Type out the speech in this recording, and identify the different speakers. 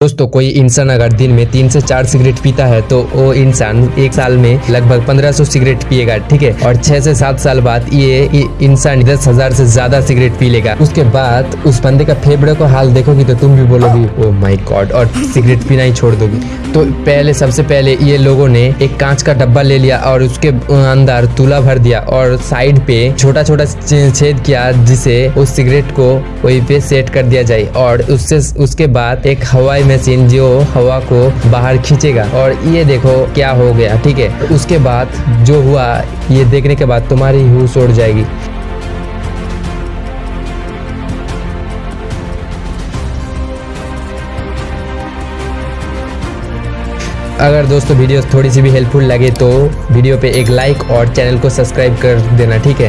Speaker 1: दोस्तों, कोई इंसान अगर दिन में तीन से चार सिगरेट पीता है तो वो इंसान एक साल में लगभग 1500 सिगरेट पिएगा, ठीक है? और छह से सात साल बाद ये इंसान दस हज़ार से ज़्यादा सिगरेट पी लेगा। उसके बाद उस बंदे का फेफड़े को हाल देखोगी तो तुम भी बोलोगी ओ माय गॉड और सिगरेट पीना ही छोड़ दोगी। तो पहले, सबसे पहले ये लोगों ने एक कांच का डब्बा ले लिया और उसके अंदर तुला भर दिया और साइड पे छोटा छोटा छेद किया जिसे उस सिगरेट को वही पे सेट कर दिया जाए और उससे, उसके बाद एक हवाई मशीन जो हवा को बाहर खींचेगा और ये देखो क्या हो गया, ठीक है? उसके बाद जो हुआ, ये देखने के बाद तुम्हारी होश उड़ जाएगी। अगर दोस्तों वीडियो थोड़ी सी भी हेल्पफुल लगे तो वीडियो पे एक लाइक और चैनल को सब्सक्राइब कर देना, ठीक है?